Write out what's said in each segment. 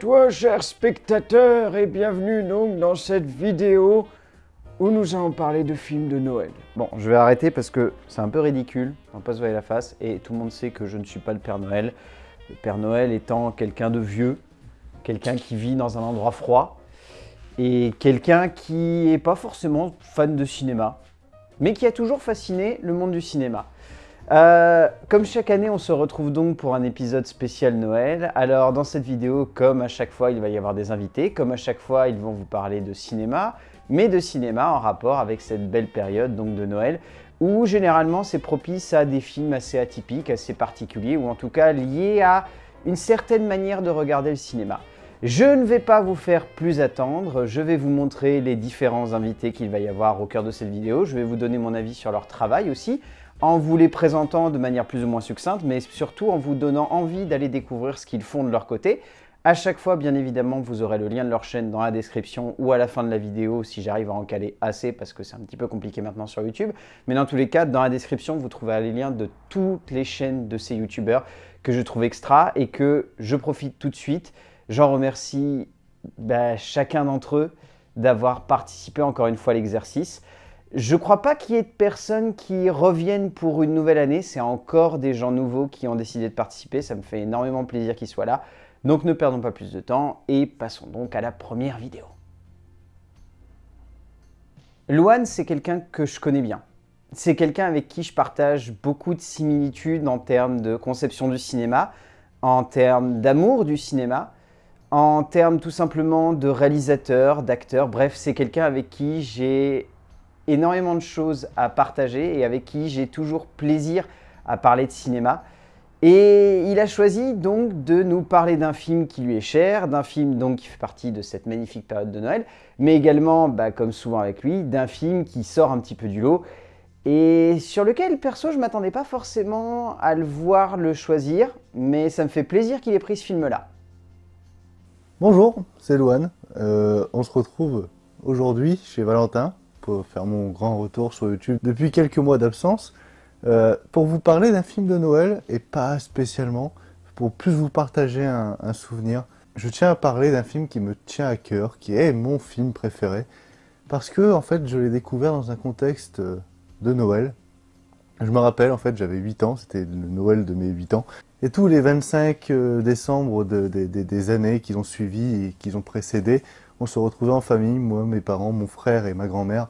Toi, cher spectateur, et bienvenue donc dans cette vidéo où nous allons parler de films de Noël. Bon, je vais arrêter parce que c'est un peu ridicule, on va pas se voir la face, et tout le monde sait que je ne suis pas le Père Noël. Le Père Noël étant quelqu'un de vieux, quelqu'un qui vit dans un endroit froid, et quelqu'un qui n'est pas forcément fan de cinéma, mais qui a toujours fasciné le monde du cinéma. Euh, comme chaque année, on se retrouve donc pour un épisode spécial Noël. Alors dans cette vidéo, comme à chaque fois, il va y avoir des invités. Comme à chaque fois, ils vont vous parler de cinéma, mais de cinéma en rapport avec cette belle période donc de Noël, où généralement c'est propice à des films assez atypiques, assez particuliers, ou en tout cas liés à une certaine manière de regarder le cinéma. Je ne vais pas vous faire plus attendre, je vais vous montrer les différents invités qu'il va y avoir au cœur de cette vidéo, je vais vous donner mon avis sur leur travail aussi, en vous les présentant de manière plus ou moins succincte, mais surtout en vous donnant envie d'aller découvrir ce qu'ils font de leur côté. À chaque fois, bien évidemment, vous aurez le lien de leur chaîne dans la description ou à la fin de la vidéo si j'arrive à en caler assez parce que c'est un petit peu compliqué maintenant sur YouTube. Mais dans tous les cas, dans la description, vous trouverez les liens de toutes les chaînes de ces YouTubeurs que je trouve extra et que je profite tout de suite. J'en remercie bah, chacun d'entre eux d'avoir participé encore une fois à l'exercice. Je crois pas qu'il y ait de personnes qui reviennent pour une nouvelle année. C'est encore des gens nouveaux qui ont décidé de participer. Ça me fait énormément plaisir qu'ils soient là. Donc ne perdons pas plus de temps et passons donc à la première vidéo. Luan, c'est quelqu'un que je connais bien. C'est quelqu'un avec qui je partage beaucoup de similitudes en termes de conception du cinéma, en termes d'amour du cinéma, en termes tout simplement de réalisateur, d'acteur. Bref, c'est quelqu'un avec qui j'ai énormément de choses à partager et avec qui j'ai toujours plaisir à parler de cinéma. Et il a choisi donc de nous parler d'un film qui lui est cher, d'un film donc qui fait partie de cette magnifique période de Noël, mais également, bah, comme souvent avec lui, d'un film qui sort un petit peu du lot et sur lequel, perso, je ne m'attendais pas forcément à le voir le choisir, mais ça me fait plaisir qu'il ait pris ce film-là. Bonjour, c'est Louane. Euh, on se retrouve aujourd'hui chez Valentin faire mon grand retour sur YouTube depuis quelques mois d'absence, euh, pour vous parler d'un film de Noël, et pas spécialement, pour plus vous partager un, souvenir. Je tiens à parler d'un film qui me tient à cœur, qui est mon film préféré, parce que en fait je l'ai découvert dans un contexte euh, de Noël. Je me rappelle, en fait, j'avais 8 ans, c'était le Noël de mes 8 ans. Et tous les 25 euh, décembre des années qui ont suivi et qui ont précédé, on se retrouvait en famille, moi, mes parents, mon frère et ma grand-mère,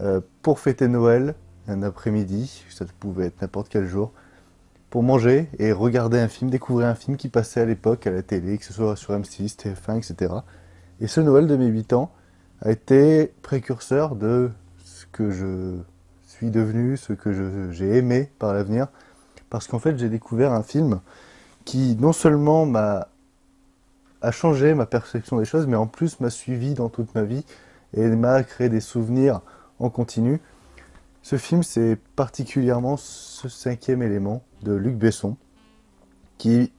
euh, pour fêter Noël, un après-midi, ça pouvait être n'importe quel jour, pour manger et regarder un film, découvrir un film qui passait à l'époque à la télé, que ce soit sur M6, TF1, etc. Et ce Noël de mes 8 ans a été précurseur de ce que je suis devenu, ce que j'ai aimé par l'avenir, parce qu'en fait j'ai découvert un film qui non seulement m'a a changé ma perception des choses, mais en plus m'a suivi dans toute ma vie et m'a créé des souvenirs en continu. Ce film, c'est particulièrement ce cinquième élément de Luc Besson, qui,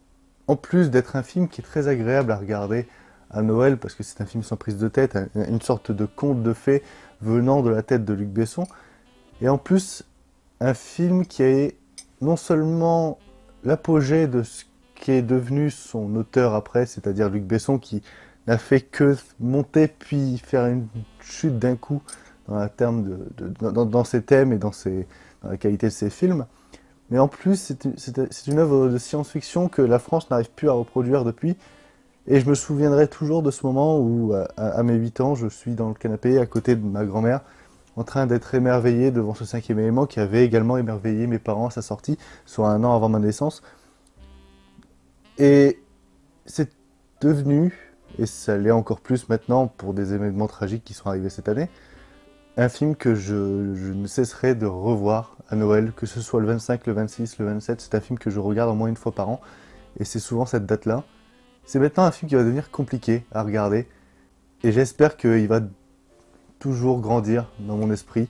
en plus d'être un film qui est très agréable à regarder à Noël, parce que c'est un film sans prise de tête, une sorte de conte de fées venant de la tête de Luc Besson, et en plus, un film qui est non seulement l'apogée de ce qui est devenu son auteur après, c'est-à-dire Luc Besson, qui n'a fait que monter puis faire une chute d'un coup dans, terme de, dans, ses thèmes et dans, ses, dans, la qualité de ses films. Mais en plus, c'est une œuvre de science-fiction que la France n'arrive plus à reproduire depuis. Et je me souviendrai toujours de ce moment où, à, mes 8 ans, je suis dans le canapé à côté de ma grand-mère, en train d'être émerveillé devant ce cinquième élément qui avait également émerveillé mes parents à sa sortie, soit un an avant ma naissance. Et c'est devenu, et ça l'est encore plus maintenant pour des événements tragiques qui sont arrivés cette année, un film que je, ne cesserai de revoir à Noël, que ce soit le 25, le 26, le 27, c'est un film que je regarde au moins une fois par an, et c'est souvent cette date-là. C'est maintenant un film qui va devenir compliqué à regarder, et j'espère qu'il va toujours grandir dans mon esprit,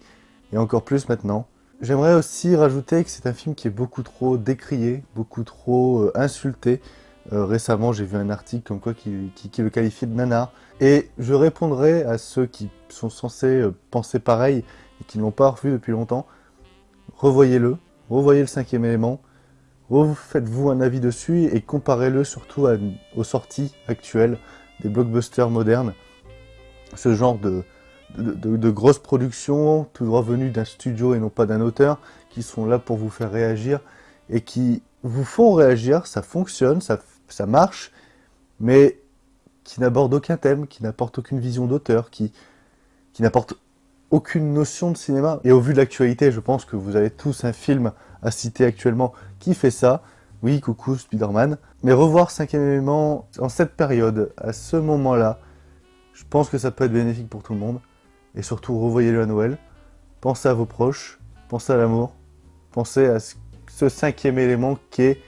et encore plus maintenant. J'aimerais aussi rajouter que c'est un film qui est beaucoup trop décrié, beaucoup trop euh, insulté. Euh, récemment, j'ai vu un article comme quoi qui, le qualifiait de nanar. Et je répondrai à ceux qui sont censés euh, penser pareil et qui ne l'ont pas revu depuis longtemps. Revoyez-le, revoyez le cinquième élément, Faites-vous un avis dessus et comparez-le surtout aux sorties actuelles des blockbusters modernes. Ce genre de, de, grosses productions, tout droit venues d'un studio et non pas d'un auteur, qui sont là pour vous faire réagir et qui vous font réagir, ça fonctionne, ça, marche, mais qui n'aborde aucun thème, qui n'apporte aucune vision d'auteur, qui, qui n'apporte aucune notion de cinéma. Et au vu de l'actualité, je pense que vous avez tous un film à citer actuellement qui fait ça. Oui, coucou Spider-Man. Mais revoir cinquième élément en cette période, à ce moment-là, je pense que ça peut être bénéfique pour tout le monde. Et surtout, revoyez-le à Noël. Pensez à vos proches, pensez à l'amour, pensez à ce cinquième élément qui est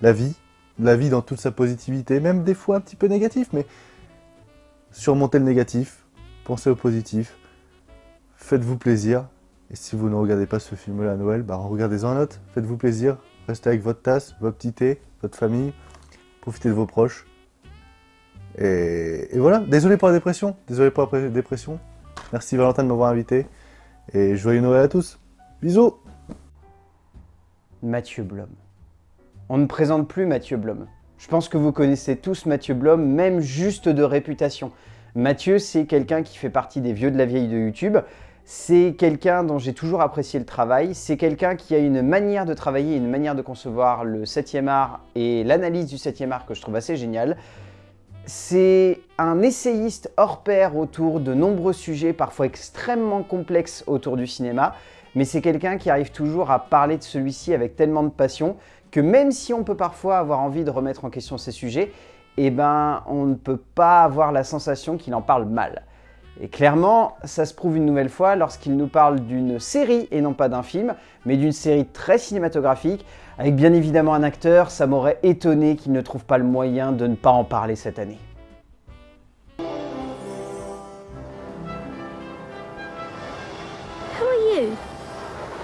la vie. La vie dans toute sa positivité, même des fois un petit peu négatif, mais surmontez le négatif, pensez au positif, faites-vous plaisir. Et si vous ne regardez pas ce film-là à Noël, bah regardez-en un autre, faites-vous plaisir, restez avec votre tasse, votre petit thé, votre famille, profitez de vos proches. Et, et voilà, désolé pour la dépression, désolé pour la dépression, Merci Valentin de m'avoir invité. Et joyeux Noël à tous. Bisous Mathieu Blom. On ne présente plus Mathieu Blom. Je pense que vous connaissez tous Mathieu Blom, même juste de réputation. Mathieu, c'est quelqu'un qui fait partie des vieux de la vieille de YouTube. C'est quelqu'un dont j'ai toujours apprécié le travail. C'est quelqu'un qui a une manière de travailler, une manière de concevoir le 7e art et l'analyse du 7e art que je trouve assez génial. C'est un essayiste hors pair autour de nombreux sujets, parfois extrêmement complexes autour du cinéma, mais c'est quelqu'un qui arrive toujours à parler de celui-ci avec tellement de passion que même si on peut parfois avoir envie de remettre en question ces sujets, eh ben, on ne peut pas avoir la sensation qu'il en parle mal. Et clairement, ça se prouve une nouvelle fois lorsqu'il nous parle d'une série et non pas d'un film, mais d'une série très cinématographique, avec bien évidemment un acteur, ça m'aurait étonné qu'il ne trouve pas le moyen de ne pas en parler cette année. Who are you?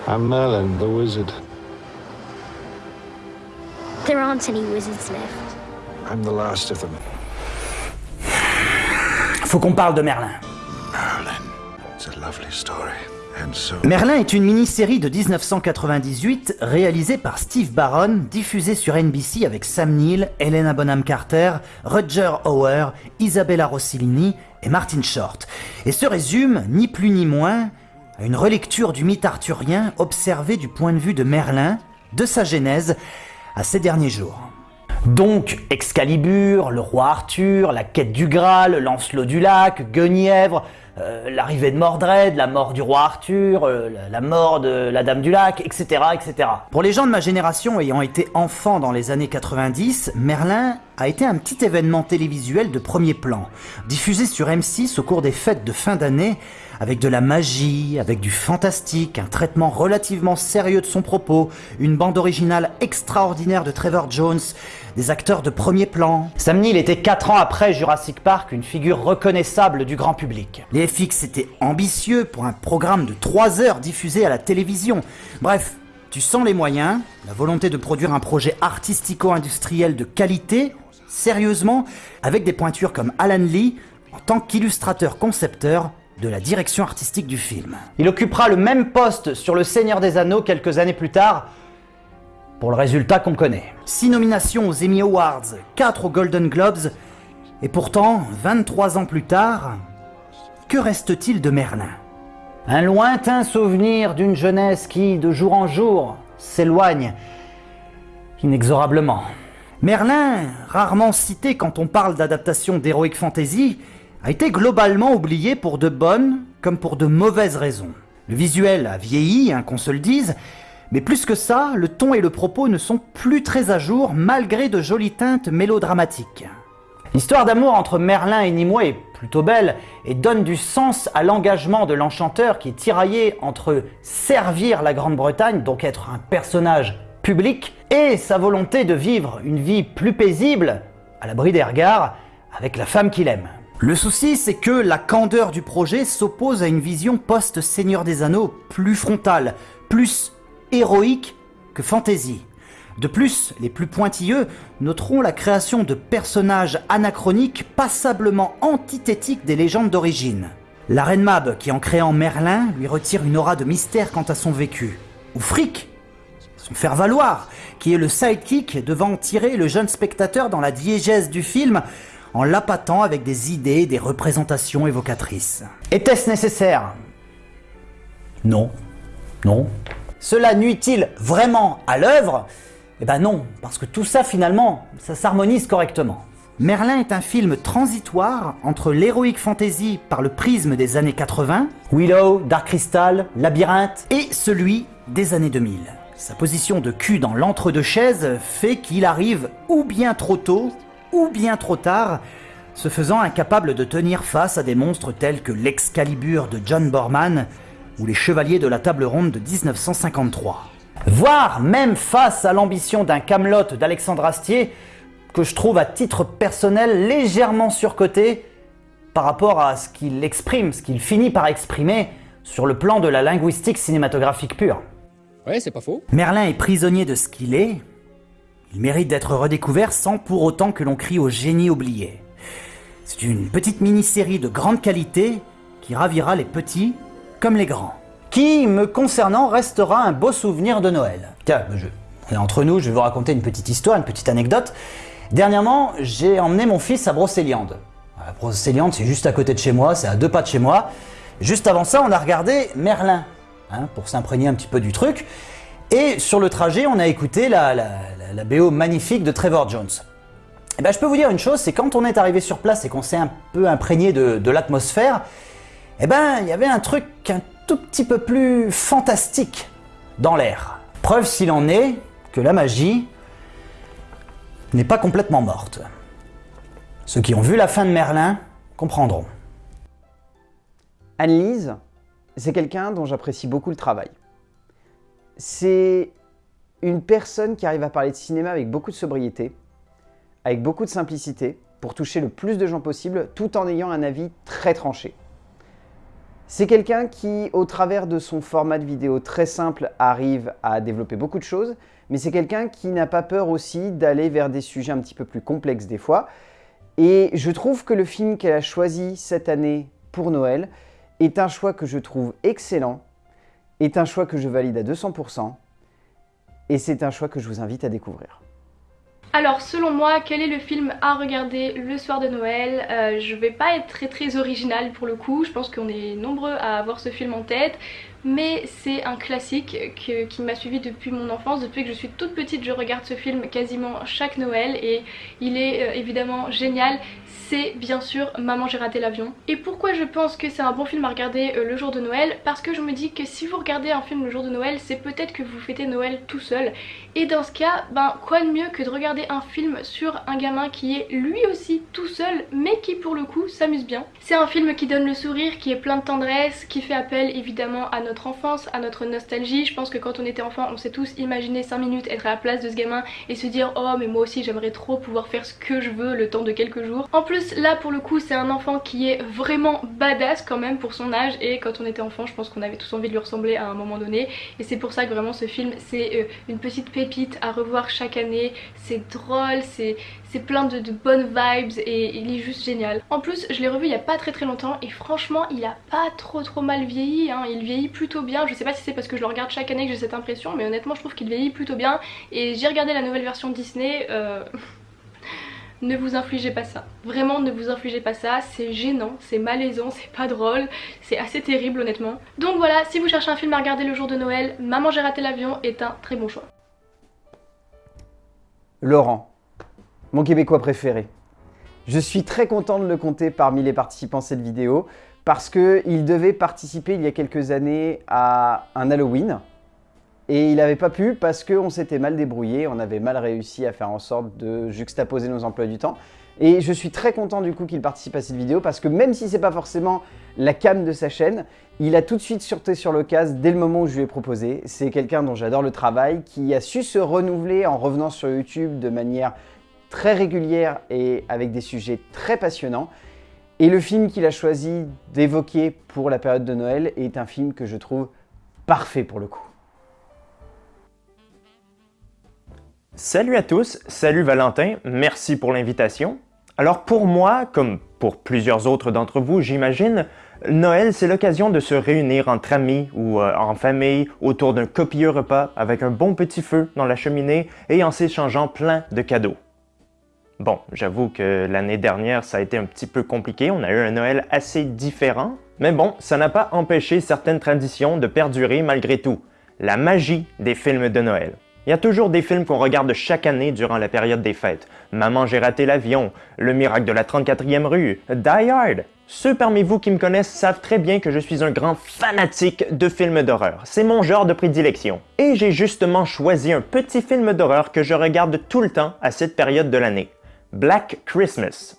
I'm Merlin, the wizard. There aren't any wizards left. I'm the last of them. Faut qu'on parle de Merlin. Merlin est une mini-série de 1998 réalisée par Steve Barron, diffusée sur NBC avec Sam Neill, Helena Bonham Carter, Roger Hauer, Isabella Rossellini et Martin Short, et se résume, ni plus ni moins, à une relecture du mythe arthurien observé du point de vue de Merlin, de sa genèse, à ses derniers jours. Donc Excalibur, le roi Arthur, la quête du Graal, Lancelot du lac, Guenièvre, euh, l'arrivée de Mordred, la mort du roi Arthur, euh, la mort de la Dame du Lac, etc., etc. Pour les gens de ma génération ayant été enfants dans les années 90, Merlin a été un petit événement télévisuel de premier plan, diffusé sur M6 au cours des fêtes de fin d'année, avec de la magie, avec du fantastique, un traitement relativement sérieux de son propos, une bande originale extraordinaire de Trevor Jones, des acteurs de premier plan. Sam Neill était 4 ans après Jurassic Park une figure reconnaissable du grand public. Les FX étaient ambitieux pour un programme de 3 heures diffusé à la télévision. Bref, tu sens les moyens, la volonté de produire un projet artistico-industriel de qualité, sérieusement, avec des pointures comme Alan Lee, en tant qu'illustrateur concepteur de la direction artistique du film. Il occupera le même poste sur Le Seigneur des Anneaux quelques années plus tard, pour le résultat qu'on connaît. 6 nominations aux Emmy Awards, 4 aux Golden Globes, et pourtant, 23 ans plus tard, que reste-t-il de Merlin? Un lointain souvenir d'une jeunesse qui, de jour en jour, s'éloigne inexorablement. Merlin, rarement cité quand on parle d'adaptation d'Heroic Fantasy, a été globalement oublié pour de bonnes comme pour de mauvaises raisons. Le visuel a vieilli, hein, qu'on se le dise, mais plus que ça, le ton et le propos ne sont plus très à jour malgré de jolies teintes mélodramatiques. L'histoire d'amour entre Merlin et Nimue est plutôt belle et donne du sens à l'engagement de l'enchanteur qui est tiraillé entre servir la Grande-Bretagne, donc être un personnage public, et sa volonté de vivre une vie plus paisible, à l'abri des regards, avec la femme qu'il aime. Le souci, c'est que la candeur du projet s'oppose à une vision post-Seigneur des Anneaux plus frontale, plus héroïque que fantasy. De plus, les plus pointilleux noteront la création de personnages anachroniques passablement antithétiques des légendes d'origine. La reine Mab, qui en créant Merlin, lui retire une aura de mystère quant à son vécu. Ou Frick, son faire-valoir, qui est le sidekick devant tirer le jeune spectateur dans la diégèse du film en l'appâtant avec des idées, des représentations évocatrices. Était-ce nécessaire? Non. Non. Cela nuit-il vraiment à l'œuvre? Eh ben non, parce que tout ça finalement, ça s'harmonise correctement. Merlin est un film transitoire entre l'héroïque fantasy par le prisme des années 80, Willow, Dark Crystal, Labyrinthe, et celui des années 2000. Sa position de cul dans l'entre-deux-chaises fait qu'il arrive ou bien trop tôt, ou bien trop tard, se faisant incapable de tenir face à des monstres tels que l'Excalibur de John Borman ou les Chevaliers de la Table Ronde de 1953. Voire même face à l'ambition d'un Camelot d'Alexandre Astier, que je trouve à titre personnel légèrement surcoté par rapport à ce qu'il exprime, ce qu'il finit par exprimer sur le plan de la linguistique cinématographique pure. Ouais, c'est pas faux. Merlin est prisonnier de ce qu'il est. Il mérite d'être redécouvert sans pour autant que l'on crie au génie oublié. C'est une petite mini-série de grande qualité qui ravira les petits comme les grands. Qui, me concernant, restera un beau souvenir de Noël. Tiens, je, entre nous, je vais vous raconter une petite histoire, une petite anecdote. Dernièrement, j'ai emmené mon fils à Brocéliande. Brocéliande, c'est juste à côté de chez moi, c'est à deux pas de chez moi. Juste avant ça, on a regardé Merlin, hein, pour s'imprégner un petit peu du truc. Et sur le trajet, on a écouté la, BO magnifique de Trevor Jones. Et eh ben, je peux vous dire une chose, c'est quand on est arrivé sur place et qu'on s'est un peu imprégné de, de l'atmosphère, eh ben, il y avait un truc un tout petit peu plus fantastique dans l'air. Preuve s'il en est que la magie n'est pas complètement morte. Ceux qui ont vu la fin de Merlin comprendront. Annelise, c'est quelqu'un dont j'apprécie beaucoup le travail. C'est une personne qui arrive à parler de cinéma avec beaucoup de sobriété, avec beaucoup de simplicité, pour toucher le plus de gens possible, tout en ayant un avis très tranché. C'est quelqu'un qui, au travers de son format de vidéo très simple, arrive à développer beaucoup de choses, mais c'est quelqu'un qui n'a pas peur aussi d'aller vers des sujets un petit peu plus complexes des fois. Et je trouve que le film qu'elle a choisi cette année pour Noël est un choix que je trouve excellent, est un choix que je valide à 200%, et c'est un choix que je vous invite à découvrir. Alors selon moi, quel est le film à regarder le soir de Noël? Euh, Je vais pas être très très original pour le coup, je pense qu'on est nombreux à avoir ce film en tête. Mais c'est un classique qui m'a suivi depuis mon enfance, depuis que je suis toute petite je regarde ce film quasiment chaque Noël. Et il est euh, évidemment génial c'est bien sûr Maman j'ai raté l'avion. Et pourquoi je pense que c'est un bon film à regarder euh, le jour de Noël? Parce que je me dis que si vous regardez un film le jour de Noël, c'est peut-être que vous fêtez Noël tout seul. Et dans ce cas, ben quoi de mieux que de regarder un film sur un gamin qui est lui aussi tout seul, mais qui pour le coup s'amuse bien? C'est un film qui donne le sourire, qui est plein de tendresse, qui fait appel évidemment à notre enfance, à notre nostalgie. Je pense que quand on était enfant, on s'est tous imaginé 5 minutes être à la place de ce gamin et se dire « Oh mais moi aussi j'aimerais trop pouvoir faire ce que je veux le temps de quelques jours ». En plus là pour le coup c'est un enfant qui est vraiment badass quand même pour son âge. Et quand on était enfant je pense qu'on avait tous envie de lui ressembler à un moment donné. Et c'est pour ça que vraiment ce film c'est euh, une petite pépite à revoir chaque année, c'est drôle, c'est plein de, bonnes vibes et il est juste génial. En plus je l'ai revu il y a pas très très longtemps et franchement il a pas trop trop mal vieilli, hein. il vieillit plutôt bien, je sais pas si c'est parce que je le regarde chaque année que j'ai cette impression mais honnêtement je trouve qu'il vieillit plutôt bien. Et j'ai regardé la nouvelle version Disney euh... ne vous infligez pas ça. Vraiment ne vous infligez pas ça, c'est gênant, c'est malaisant, c'est pas drôle, c'est assez terrible honnêtement. Donc voilà, si vous cherchez un film à regarder le jour de Noël, Maman j'ai raté l'avion est un très bon choix. Laurent, mon québécois préféré. Je suis très content de le compter parmi les participants à cette vidéo parce qu'il devait participer il y a quelques années à un Halloween et il n'avait pas pu parce qu'on s'était mal débrouillé, on avait mal réussi à faire en sorte de juxtaposer nos emplois du temps. Et je suis très content du coup qu'il participe à cette vidéo parce que même si c'est pas forcément la cam de sa chaîne, il a tout de suite sauté sur l'occasion dès le moment où je lui ai proposé. C'est quelqu'un dont j'adore le travail, qui a su se renouveler en revenant sur YouTube de manière très régulière et avec des sujets très passionnants. Et le film qu'il a choisi d'évoquer pour la période de Noël est un film que je trouve parfait pour le coup. Salut à tous, salut Valentin, merci pour l'invitation. Alors pour moi, comme pour plusieurs autres d'entre vous, j'imagine, Noël, c'est l'occasion de se réunir entre amis ou euh, en famille autour d'un copieux repas avec un bon petit feu dans la cheminée et en s'échangeant plein de cadeaux. Bon, j'avoue que l'année dernière, ça a été un petit peu compliqué, on a eu un Noël assez différent, mais bon, ça n'a pas empêché certaines traditions de perdurer malgré tout. La magie des films de Noël. Il y a toujours des films qu'on regarde chaque année durant la période des fêtes. Maman, j'ai raté l'avion, Le miracle de la 34e rue, Die Hard. Ceux parmi vous qui me connaissent savent très bien que je suis un grand fanatique de films d'horreur. C'est mon genre de prédilection. Et j'ai justement choisi un petit film d'horreur que je regarde tout le temps à cette période de l'année. Black Christmas.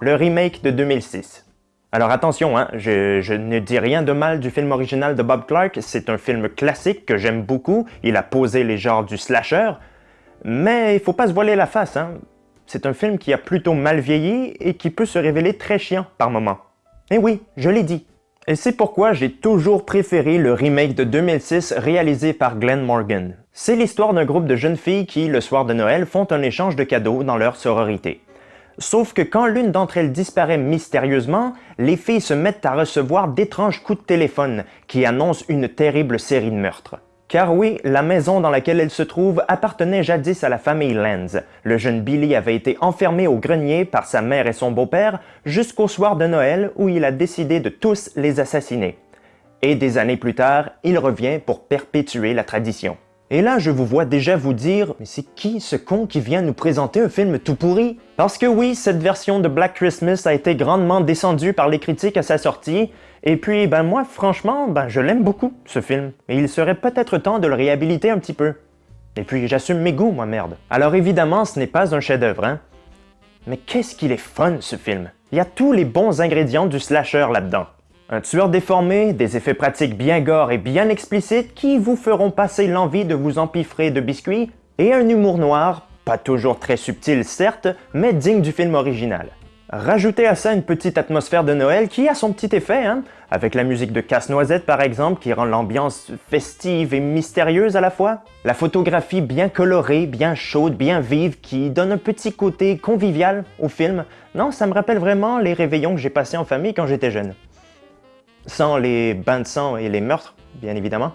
Le remake de 2006. Alors attention, hein, je, ne dis rien de mal du film original de Bob Clark, c'est un film classique que j'aime beaucoup, il a posé les genres du slasher, mais il faut pas se voiler la face, hein. c'est un film qui a plutôt mal vieilli et qui peut se révéler très chiant par moments. Et oui, je l'ai dit. Et c'est pourquoi j'ai toujours préféré le remake de 2006 réalisé par Glenn Morgan. C'est l'histoire d'un groupe de jeunes filles qui, le soir de Noël, font un échange de cadeaux dans leur sororité. Sauf que quand l'une d'entre elles disparaît mystérieusement, les filles se mettent à recevoir d'étranges coups de téléphone qui annoncent une terrible série de meurtres. Car oui, la maison dans laquelle elles se trouvent appartenait jadis à la famille Lenz. Le jeune Billy avait été enfermé au grenier par sa mère et son beau-père jusqu'au soir de Noël où il a décidé de tous les assassiner. Et des années plus tard, il revient pour perpétuer la tradition. Et là, je vous vois déjà vous dire, mais c'est qui ce con qui vient nous présenter un film tout pourri? Parce que oui, cette version de Black Christmas a été grandement descendue par les critiques à sa sortie, et puis, ben moi, franchement, ben je l'aime beaucoup, ce film, et il serait peut-être temps de le réhabiliter un petit peu. Et puis, j'assume mes goûts, moi, merde. Alors évidemment, ce n'est pas un chef-d'œuvre, hein. Mais qu'est-ce qu'il est fun, ce film! Il y a tous les bons ingrédients du slasher là-dedans. Un tueur déformé, des effets pratiques bien gore et bien explicites qui vous feront passer l'envie de vous empiffrer de biscuits, et un humour noir, pas toujours très subtil certes, mais digne du film original. Rajoutez à ça une petite atmosphère de Noël qui a son petit effet, hein, avec la musique de Casse-Noisette par exemple qui rend l'ambiance festive et mystérieuse à la fois. La photographie bien colorée, bien chaude, bien vive qui donne un petit côté convivial au film. Non, ça me rappelle vraiment les réveillons que j'ai passés en famille quand j'étais jeune sans les bains de sang et les meurtres, bien évidemment.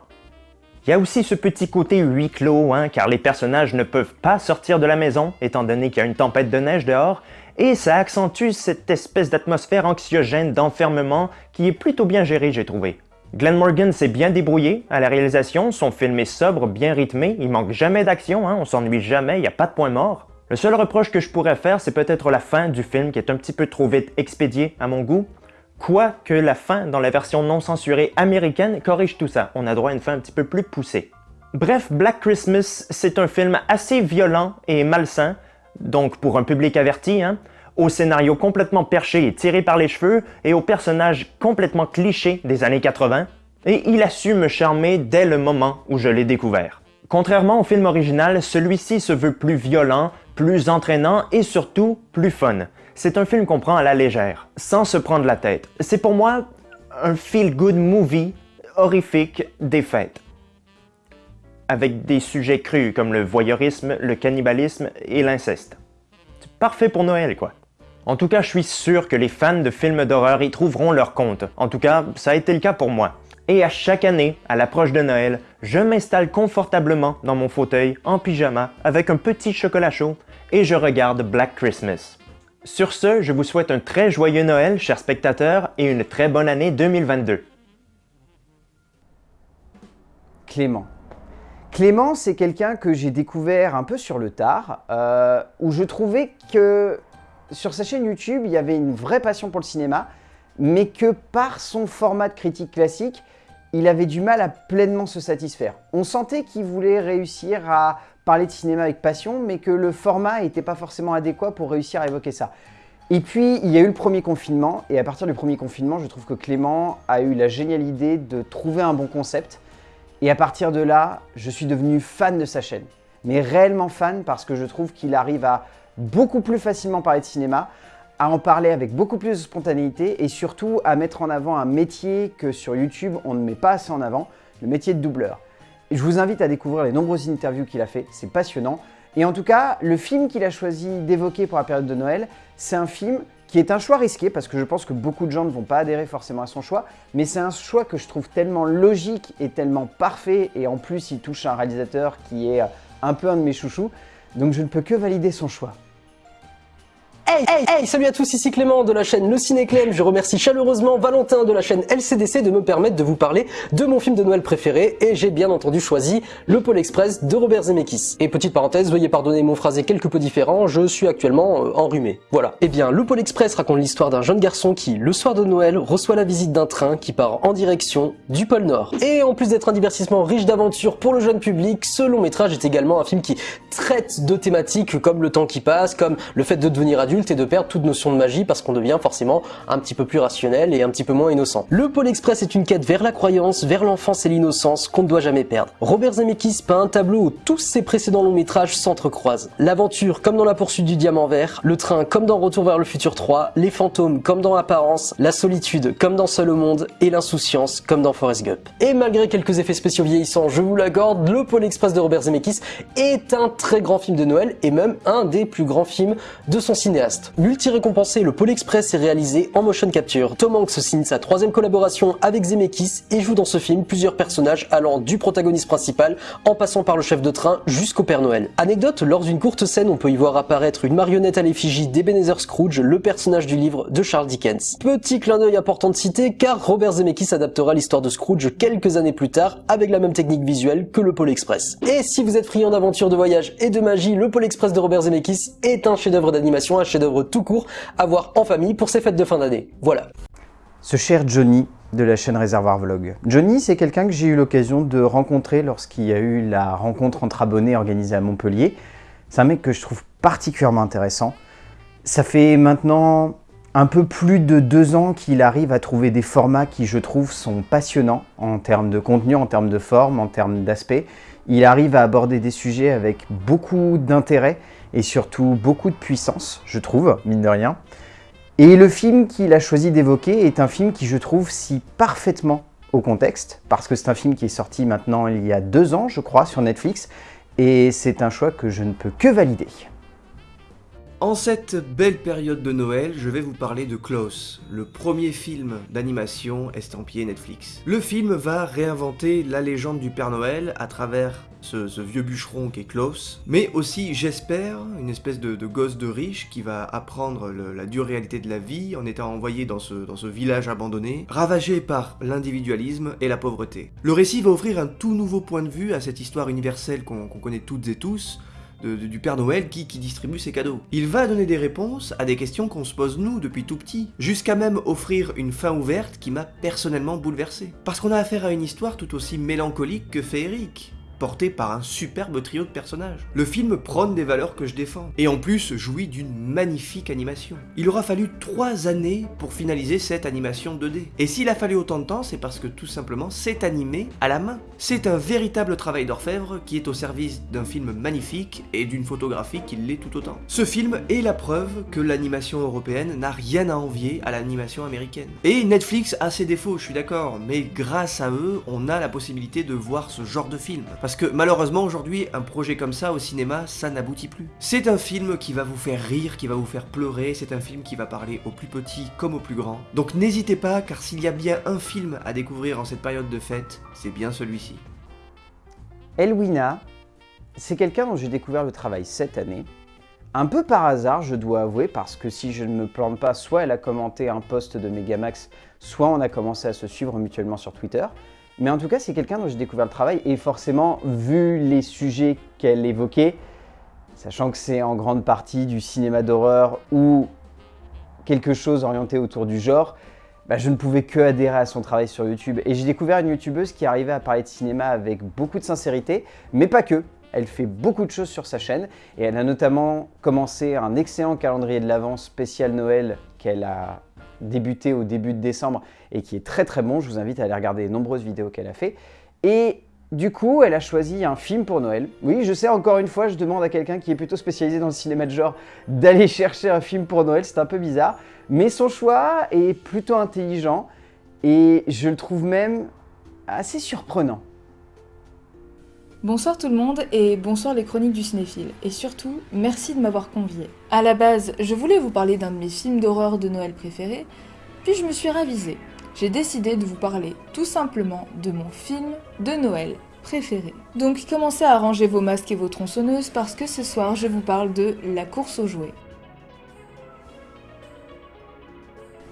Il y a aussi ce petit côté huis clos, hein, car les personnages ne peuvent pas sortir de la maison, étant donné qu'il y a une tempête de neige dehors, et ça accentue cette espèce d'atmosphère anxiogène d'enfermement qui est plutôt bien gérée, j'ai trouvé. Glenn Morgan s'est bien débrouillé à la réalisation, son film est sobre, bien rythmé, il manque jamais d'action, hein, on s'ennuie jamais, il n'y a pas de point mort. Le seul reproche que je pourrais faire, c'est peut-être la fin du film qui est un petit peu trop vite expédiée à mon goût, Quoique la fin dans la version non censurée américaine corrige tout ça, on a droit à une fin un petit peu plus poussée. Bref, Black Christmas, c'est un film assez violent et malsain, donc pour un public averti, hein, au scénario complètement perché et tiré par les cheveux, et aux personnages complètement clichés des années 80, et il a su me charmer dès le moment où je l'ai découvert. Contrairement au film original, celui-ci se veut plus violent, plus entraînant et surtout plus fun. C'est un film qu'on prend à la légère, sans se prendre la tête. C'est pour moi un feel-good movie horrifique des fêtes. Avec des sujets crus comme le voyeurisme, le cannibalisme et l'inceste. C'est parfait pour Noël, quoi. En tout cas, je suis sûr que les fans de films d'horreur y trouveront leur compte. En tout cas, ça a été le cas pour moi. Et à chaque année, à l'approche de Noël, je m'installe confortablement dans mon fauteuil, en pyjama, avec un petit chocolat chaud, et je regarde Black Christmas. Sur ce, je vous souhaite un très joyeux Noël, chers spectateurs, et une très bonne année 2022. Clément. Clément, c'est quelqu'un que j'ai découvert un peu sur le tard, euh, où je trouvais que sur sa chaîne YouTube, il y avait une vraie passion pour le cinéma, mais que par son format de critique classique, il avait du mal à pleinement se satisfaire. On sentait qu'il voulait réussir à parler de cinéma avec passion, mais que le format n'était pas forcément adéquat pour réussir à évoquer ça. Et puis, il y a eu le premier confinement, et à partir du premier confinement, je trouve que Clément a eu la géniale idée de trouver un bon concept. Et à partir de là, je suis devenu fan de sa chaîne. Mais réellement fan parce que je trouve qu'il arrive à beaucoup plus facilement parler de cinéma, à en parler avec beaucoup plus de spontanéité et surtout à mettre en avant un métier que sur YouTube on ne met pas assez en avant, le métier de doubleur. Je vous invite à découvrir les nombreuses interviews qu'il a fait, c'est passionnant. Et en tout cas, le film qu'il a choisi d'évoquer pour la période de Noël, c'est un film qui est un choix risqué, parce que je pense que beaucoup de gens ne vont pas adhérer forcément à son choix, mais c'est un choix que je trouve tellement logique et tellement parfait, et en plus il touche un réalisateur qui est un peu un de mes chouchous, donc je ne peux que valider son choix. Hey, hey, hey, salut à tous, ici Clément de la chaîne Le Ciné Clem. Je remercie chaleureusement Valentin de la chaîne LCDC de me permettre de vous parler de mon film de Noël préféré et j'ai bien entendu choisi Le Pôle Express de Robert Zemeckis. Et petite parenthèse, veuillez pardonner mon phrasé quelque peu différent, je suis actuellement euh, enrhumé. Voilà. Eh bien, Le Pôle Express raconte l'histoire d'un jeune garçon qui, le soir de Noël, reçoit la visite d'un train qui part en direction du pôle Nord. Et en plus d'être un divertissement riche d'aventures pour le jeune public, ce long métrage est également un film qui traite de thématiques comme le temps qui passe, comme le fait de devenir adulte et de perdre toute notion de magie parce qu'on devient forcément un petit peu plus rationnel et un petit peu moins innocent. Le Pôle Express est une quête vers la croyance, vers l'enfance et l'innocence qu'on ne doit jamais perdre. Robert Zemeckis peint un tableau où tous ses précédents longs métrages s'entrecroisent. L'aventure comme dans la poursuite du diamant vert, le train comme dans Retour vers le futur 3, les fantômes comme dans Apparence, la solitude comme dans Seul au monde et l'insouciance comme dans Forrest Gump. Et malgré quelques effets spéciaux vieillissants, je vous l'accorde, le Pôle Express de Robert Zemeckis est un très grand film de Noël et même un des plus grands films de son cinéaste. Multi-récompensé, le Pôle Express est réalisé en motion capture. Tom Hanks signe sa troisième collaboration avec Zemeckis et joue dans ce film plusieurs personnages allant du protagoniste principal en passant par le chef de train jusqu'au Père Noël. Anecdote, lors d'une courte scène, on peut y voir apparaître une marionnette à l'effigie d'Ebenezer Scrooge, le personnage du livre de Charles Dickens. Petit clin d'œil important de citer car Robert Zemeckis adaptera l'histoire de Scrooge quelques années plus tard avec la même technique visuelle que le Pôle Express. Et si vous êtes friand d'aventure, de voyage et de magie, le Pôle Express de Robert Zemeckis est un chef-d'œuvre d'animation, un chef-d'œuvre tout court à voir en famille pour ses fêtes de fin d'année. Voilà. Ce cher Johnny de la chaîne Réservoir Vlog. Johnny, c'est quelqu'un que j'ai eu l'occasion de rencontrer lorsqu'il y a eu la rencontre entre abonnés organisée à Montpellier. C'est un mec que je trouve particulièrement intéressant. Ça fait maintenant un peu plus de deux ans qu'il arrive à trouver des formats qui, je trouve, sont passionnants en termes de contenu, en termes de forme, en termes d'aspect. Il arrive à aborder des sujets avec beaucoup d'intérêt et surtout beaucoup de puissance, je trouve, mine de rien. Et le film qu'il a choisi d'évoquer est un film qui, je trouve, si parfaitement au contexte, parce que c'est un film qui est sorti maintenant il y a deux ans, je crois, sur Netflix, et c'est un choix que je ne peux que valider. En cette belle période de Noël, je vais vous parler de Klaus, le premier film d'animation estampillé Netflix. Le film va réinventer la légende du Père Noël à travers ce, vieux bûcheron qui est Klaus, mais aussi, j'espère, une espèce de, gosse de riche qui va apprendre la dure réalité de la vie en étant envoyé dans ce, dans ce village abandonné, ravagé par l'individualisme et la pauvreté. Le récit va offrir un tout nouveau point de vue à cette histoire universelle qu'on connaît toutes et tous, du Père Noël qui, distribue ses cadeaux. Il va donner des réponses à des questions qu'on se pose nous depuis tout petit, jusqu'à même offrir une fin ouverte qui m'a personnellement bouleversé. Parce qu'on a affaire à une histoire tout aussi mélancolique que féerique porté par un superbe trio de personnages. Le film prône des valeurs que je défends, et en plus jouit d'une magnifique animation. Il aura fallu 3 années pour finaliser cette animation 2D. Et s'il a fallu autant de temps, c'est parce que tout simplement c'est animé à la main. C'est un véritable travail d'orfèvre qui est au service d'un film magnifique et d'une photographie qui l'est tout autant. Ce film est la preuve que l'animation européenne n'a rien à envier à l'animation américaine. Et Netflix a ses défauts, je suis d'accord, mais grâce à eux, on a la possibilité de voir ce genre de film. Que malheureusement aujourd'hui, un projet comme ça au cinéma, ça n'aboutit plus. C'est un film qui va vous faire rire, qui va vous faire pleurer, c'est un film qui va parler aux plus petits comme aux plus grands. Donc n'hésitez pas, car s'il y a bien un film à découvrir en cette période de fête, c'est bien celui-ci. Elwina, c'est quelqu'un dont j'ai découvert le travail cette année. Un peu par hasard, je dois avouer, parce que si je ne me plante pas, soit elle a commenté un post de Megamax, soit on a commencé à se suivre mutuellement sur Twitter. Mais en tout cas, c'est quelqu'un dont j'ai découvert le travail et forcément, vu les sujets qu'elle évoquait, sachant que c'est en grande partie du cinéma d'horreur ou quelque chose orienté autour du genre, bah, je ne pouvais que adhérer à son travail sur YouTube. Et j'ai découvert une youtubeuse qui arrivait à parler de cinéma avec beaucoup de sincérité, mais pas que. Elle fait beaucoup de choses sur sa chaîne et elle a notamment commencé un excellent calendrier de l'Avent spécial Noël qu'elle a débuté au début de décembre et qui est très très bon. Je vous invite à aller regarder les nombreuses vidéos qu'elle a fait. Et du coup, elle a choisi un film pour Noël. Oui, je sais, encore une fois, je demande à quelqu'un qui est plutôt spécialisé dans le cinéma de genre d'aller chercher un film pour Noël, c'est un peu bizarre. Mais son choix est plutôt intelligent et je le trouve même assez surprenant. Bonsoir tout le monde et bonsoir les chroniques du cinéphile. Et surtout, merci de m'avoir convié. À la base, je voulais vous parler d'un de mes films d'horreur de Noël préférés, puis je me suis ravisée. J'ai décidé de vous parler tout simplement de mon film de Noël préféré. Donc commencez à ranger vos masques et vos tronçonneuses parce que ce soir je vous parle de La course aux jouets.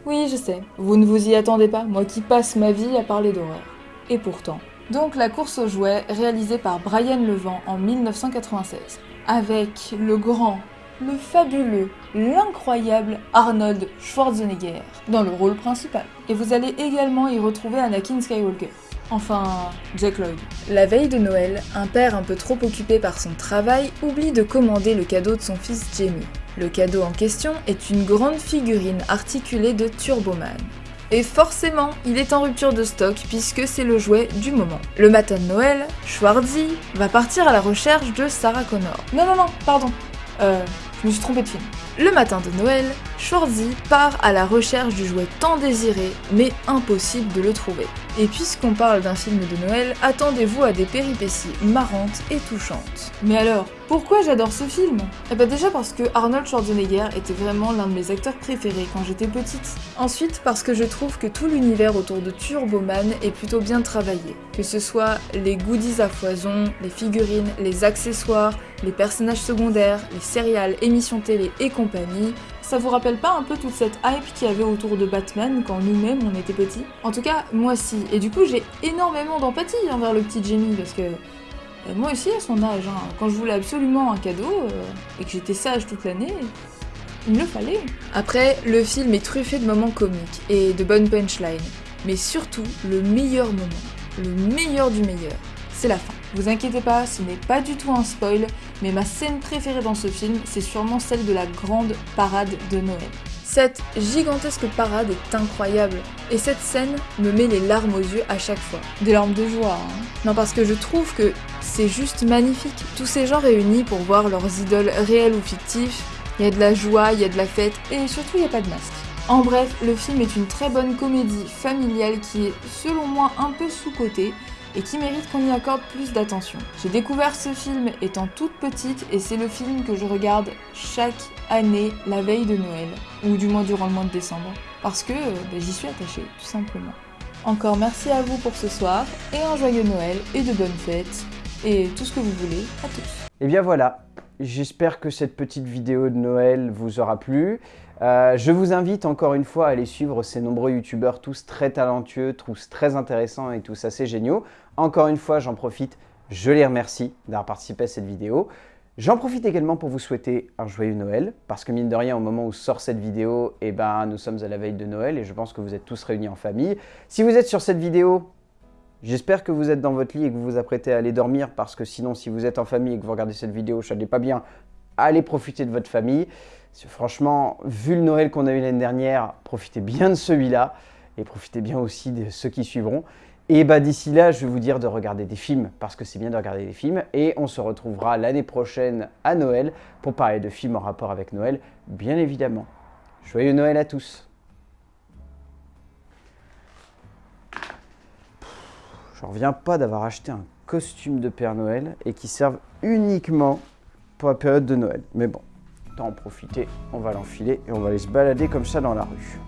Oui, je sais, vous ne vous y attendez pas, moi qui passe ma vie à parler d'horreur. Et pourtant. Donc La course aux jouets, réalisée par Brian Levent en 1996, avec le grand, le fabuleux, l'incroyable Arnold Schwarzenegger dans le rôle principal. Et vous allez également y retrouver Anakin Skywalker. Enfin, Jack Lloyd. La veille de Noël, un père un peu trop occupé par son travail oublie de commander le cadeau de son fils Jamie. Le cadeau en question est une grande figurine articulée de Turboman. Et forcément, il est en rupture de stock puisque c'est le jouet du moment. Le matin de Noël, Schwarzy va partir à la recherche de Sarah Connor. Non, non, non, pardon. Euh, je me suis trompée de film. Le matin de Noël, Schwarzy part à la recherche du jouet tant désiré, mais impossible de le trouver. Et puisqu'on parle d'un film de Noël, attendez-vous à des péripéties marrantes et touchantes. Mais alors, pourquoi j'adore ce film? Eh bah déjà parce que Arnold Schwarzenegger était vraiment l'un de mes acteurs préférés quand j'étais petite. Ensuite parce que je trouve que tout l'univers autour de Turboman est plutôt bien travaillé. Que ce soit les goodies à foison, les figurines, les accessoires, les personnages secondaires, les céréales, émissions télé et compagnie, ça vous rappelle pas un peu toute cette hype qu'il y avait autour de Batman quand nous-mêmes on était petits? En tout cas, moi si. Et du coup, j'ai énormément d'empathie envers le petit Jamie parce que euh, moi aussi à son âge, hein, quand je voulais absolument un cadeau euh, et que j'étais sage toute l'année, il me le fallait. Après, le film est truffé de moments comiques et de bonnes punchlines, mais surtout le meilleur moment, le meilleur du meilleur, c'est la fin. Vous inquiétez pas, ce n'est pas du tout un spoil, mais ma scène préférée dans ce film, c'est sûrement celle de la grande parade de Noël. Cette gigantesque parade est incroyable, et cette scène me met les larmes aux yeux à chaque fois. Des larmes de joie, hein. Non, parce que je trouve que c'est juste magnifique. Tous ces gens réunis pour voir leurs idoles réelles ou fictives, il y a de la joie, il y a de la fête, et surtout il n'y a pas de masque. En bref, le film est une très bonne comédie familiale qui est, selon moi, un peu sous-cotée, et qui mérite qu'on y accorde plus d'attention. J'ai découvert ce film étant toute petite et c'est le film que je regarde chaque année la veille de Noël, ou du moins durant le mois de décembre, parce que euh, ben, j'y suis attachée, tout simplement. Encore merci à vous pour ce soir, et un joyeux Noël, et de bonnes fêtes, et tout ce que vous voulez à tous. Et bien voilà, j'espère que cette petite vidéo de Noël vous aura plu. Euh, je vous invite encore une fois à aller suivre ces nombreux youtubeurs, tous très talentueux, tous très intéressants et tous assez géniaux. Encore une fois, j'en profite, je les remercie d'avoir participé à cette vidéo. J'en profite également pour vous souhaiter un joyeux Noël, parce que mine de rien, au moment où sort cette vidéo, eh ben, nous sommes à la veille de Noël et je pense que vous êtes tous réunis en famille. Si vous êtes sur cette vidéo, j'espère que vous êtes dans votre lit et que vous vous apprêtez à aller dormir, parce que sinon, si vous êtes en famille et que vous regardez cette vidéo, je ne pas bien, allez profiter de votre famille. Franchement, vu le Noël qu'on a eu l'année dernière, profitez bien de celui-là et profitez bien aussi de ceux qui suivront. Et bah d'ici là, je vais vous dire de regarder des films, parce que c'est bien de regarder des films. Et on se retrouvera l'année prochaine à Noël pour parler de films en rapport avec Noël, bien évidemment. Joyeux Noël à tous Je reviens pas d'avoir acheté un costume de Père Noël et qui serve uniquement pour la période de Noël. Mais bon, en profiter, on va l'enfiler et on va aller se balader comme ça dans la rue.